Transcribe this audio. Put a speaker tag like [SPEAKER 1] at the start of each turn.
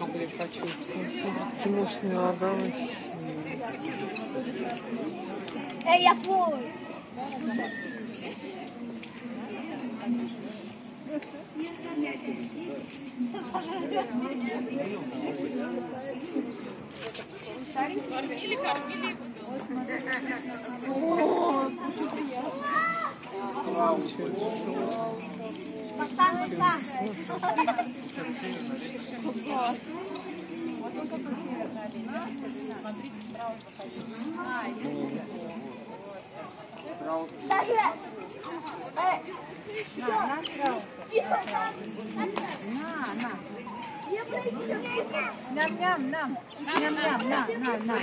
[SPEAKER 1] Я хочу такие мощные органы.
[SPEAKER 2] Ей, я твой. Пацан, пацан. Даже. Эй, тихо там.
[SPEAKER 3] На, на.
[SPEAKER 2] Я боюсь,
[SPEAKER 3] Ням-ням, нам. Ням-ням, на, на, на.